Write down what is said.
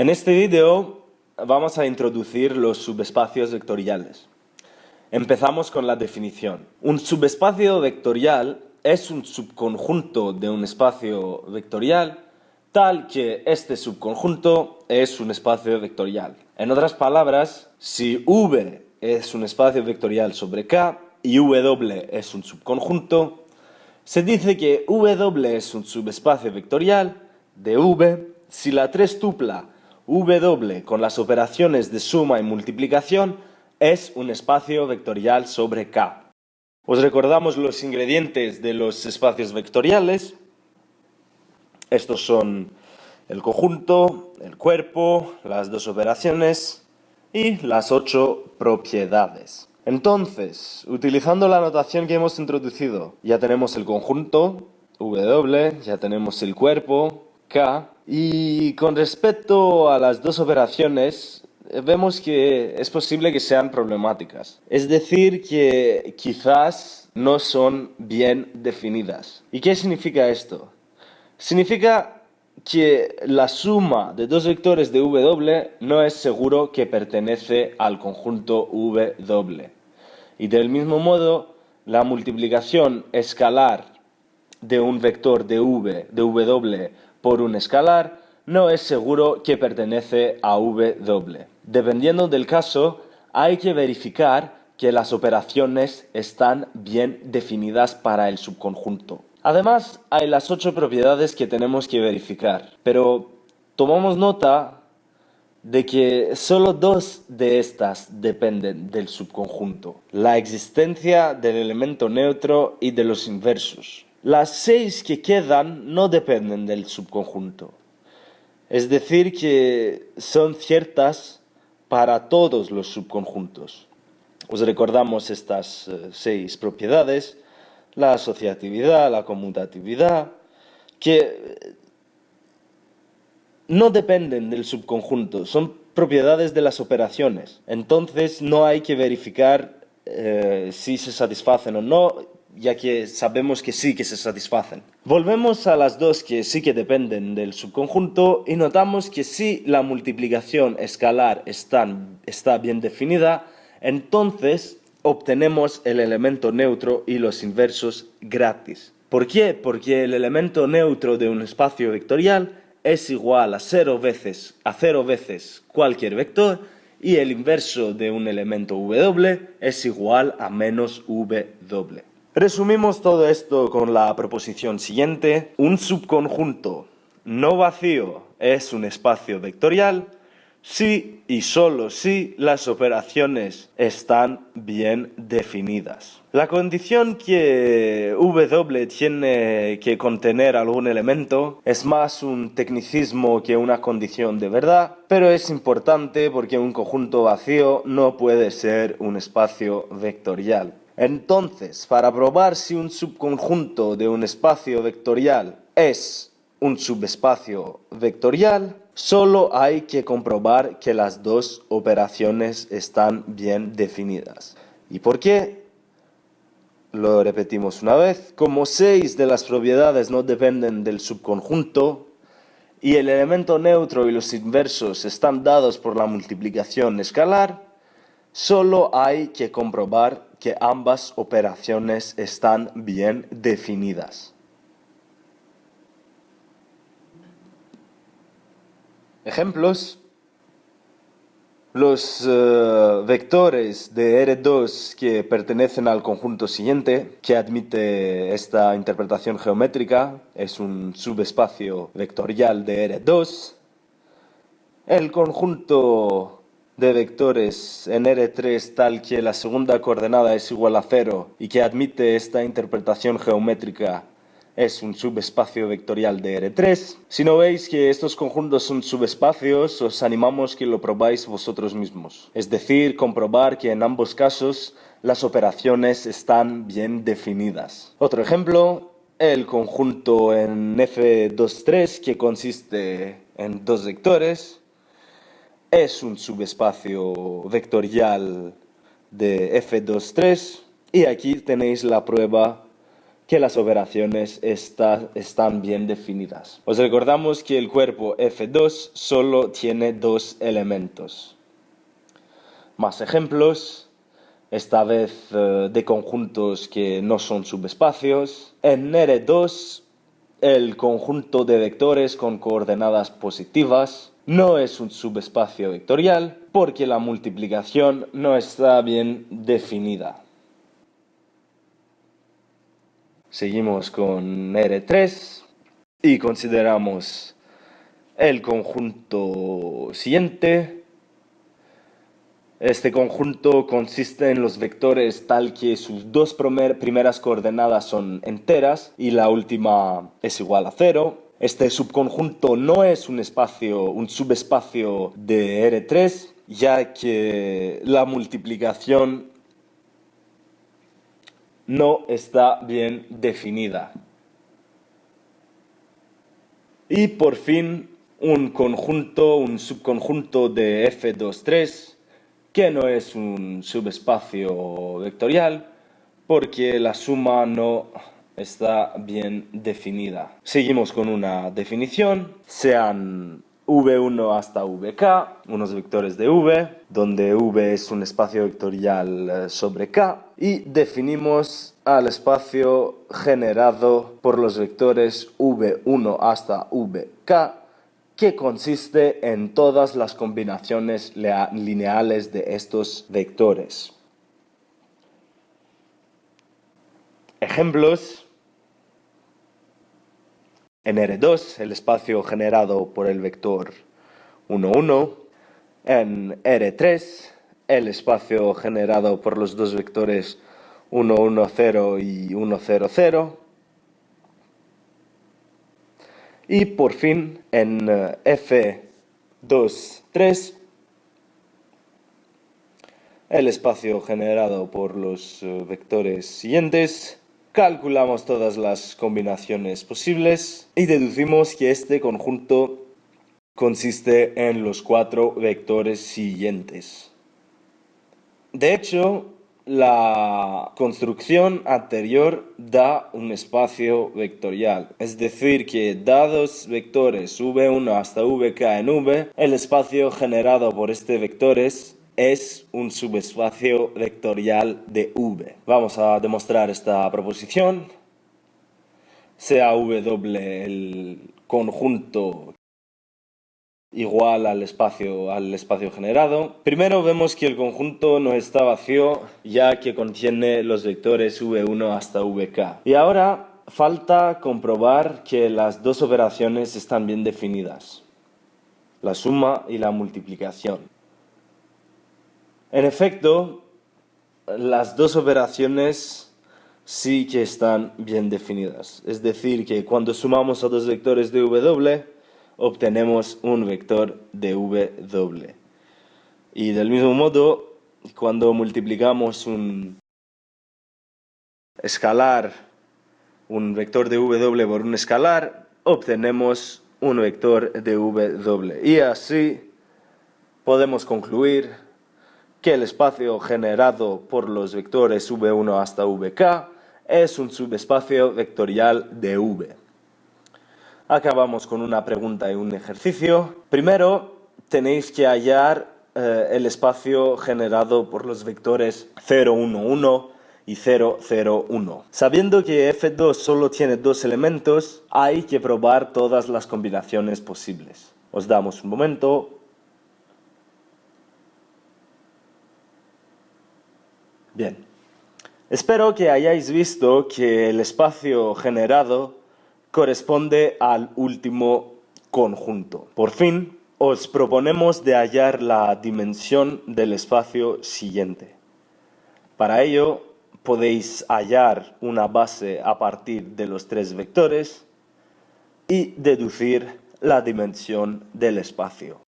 En este vídeo vamos a introducir los subespacios vectoriales. Empezamos con la definición. Un subespacio vectorial es un subconjunto de un espacio vectorial tal que este subconjunto es un espacio vectorial. En otras palabras, si V es un espacio vectorial sobre K y W es un subconjunto, se dice que W es un subespacio vectorial de V si la tupla W con las operaciones de suma y multiplicación es un espacio vectorial sobre K. Os recordamos los ingredientes de los espacios vectoriales. Estos son el conjunto, el cuerpo, las dos operaciones y las ocho propiedades. Entonces, utilizando la notación que hemos introducido, ya tenemos el conjunto, W, ya tenemos el cuerpo, K, y con respecto a las dos operaciones, vemos que es posible que sean problemáticas. Es decir, que quizás no son bien definidas. ¿Y qué significa esto? Significa que la suma de dos vectores de W no es seguro que pertenece al conjunto W. Y del mismo modo, la multiplicación escalar de un vector de V, de W por un escalar, no es seguro que pertenece a W. Dependiendo del caso, hay que verificar que las operaciones están bien definidas para el subconjunto. Además, hay las ocho propiedades que tenemos que verificar, pero tomamos nota de que solo dos de estas dependen del subconjunto, la existencia del elemento neutro y de los inversos. Las seis que quedan no dependen del subconjunto, es decir, que son ciertas para todos los subconjuntos. Os recordamos estas eh, seis propiedades, la asociatividad, la conmutatividad, que eh, no dependen del subconjunto, son propiedades de las operaciones. Entonces no hay que verificar eh, si se satisfacen o no, ya que sabemos que sí que se satisfacen. Volvemos a las dos que sí que dependen del subconjunto y notamos que si la multiplicación escalar está bien definida, entonces obtenemos el elemento neutro y los inversos gratis. ¿Por qué? Porque el elemento neutro de un espacio vectorial es igual a cero veces, a cero veces cualquier vector y el inverso de un elemento W es igual a menos W. Resumimos todo esto con la proposición siguiente. Un subconjunto no vacío es un espacio vectorial si y solo si las operaciones están bien definidas. La condición que W tiene que contener algún elemento es más un tecnicismo que una condición de verdad, pero es importante porque un conjunto vacío no puede ser un espacio vectorial. Entonces, para probar si un subconjunto de un espacio vectorial es un subespacio vectorial, Solo hay que comprobar que las dos operaciones están bien definidas. ¿Y por qué? Lo repetimos una vez. Como seis de las propiedades no dependen del subconjunto y el elemento neutro y los inversos están dados por la multiplicación escalar, solo hay que comprobar que ambas operaciones están bien definidas. Ejemplos. Los eh, vectores de R2 que pertenecen al conjunto siguiente, que admite esta interpretación geométrica, es un subespacio vectorial de R2. El conjunto de vectores en R3 tal que la segunda coordenada es igual a cero y que admite esta interpretación geométrica es un subespacio vectorial de R3. Si no veis que estos conjuntos son subespacios, os animamos que lo probáis vosotros mismos. Es decir, comprobar que en ambos casos las operaciones están bien definidas. Otro ejemplo, el conjunto en F23 que consiste en dos vectores es un subespacio vectorial de F23 y aquí tenéis la prueba que las operaciones están bien definidas. Os recordamos que el cuerpo F2 solo tiene dos elementos. Más ejemplos, esta vez eh, de conjuntos que no son subespacios. En R2 el conjunto de vectores con coordenadas positivas no es un subespacio vectorial porque la multiplicación no está bien definida. Seguimos con R3 y consideramos el conjunto siguiente. Este conjunto consiste en los vectores tal que sus dos primeras coordenadas son enteras y la última es igual a cero. Este subconjunto no es un espacio, un subespacio de R3, ya que la multiplicación no está bien definida. Y por fin un conjunto, un subconjunto de F23 que no es un subespacio vectorial porque la suma no está bien definida. Seguimos con una definición, sean V1 hasta Vk, unos vectores de V, donde V es un espacio vectorial eh, sobre K, y definimos al espacio generado por los vectores V1 hasta Vk, que consiste en todas las combinaciones lineales de estos vectores. Ejemplos en R2, el espacio generado por el vector 1, 1. En R3, el espacio generado por los dos vectores 1, 1, 0 y 1, 0, 0. Y por fin, en eh, F2, 3, el espacio generado por los eh, vectores siguientes calculamos todas las combinaciones posibles y deducimos que este conjunto consiste en los cuatro vectores siguientes. De hecho, la construcción anterior da un espacio vectorial, es decir que dados vectores v1 hasta vk en v, el espacio generado por este vectores es un subespacio vectorial de V. Vamos a demostrar esta proposición. Sea W el conjunto igual al espacio, al espacio generado. Primero vemos que el conjunto no está vacío ya que contiene los vectores V1 hasta Vk. Y ahora falta comprobar que las dos operaciones están bien definidas. La suma y la multiplicación. En efecto, las dos operaciones sí que están bien definidas. Es decir, que cuando sumamos a dos vectores de W, obtenemos un vector de W. Y del mismo modo, cuando multiplicamos un escalar, un vector de W por un escalar, obtenemos un vector de W. Y así podemos concluir que el espacio generado por los vectores v1 hasta vk es un subespacio vectorial de v. Acabamos con una pregunta y un ejercicio. Primero, tenéis que hallar eh, el espacio generado por los vectores 0, 1, 1 y 0, 0, 1. Sabiendo que F2 solo tiene dos elementos, hay que probar todas las combinaciones posibles. Os damos un momento Bien. Espero que hayáis visto que el espacio generado corresponde al último conjunto. Por fin, os proponemos de hallar la dimensión del espacio siguiente. Para ello, podéis hallar una base a partir de los tres vectores y deducir la dimensión del espacio.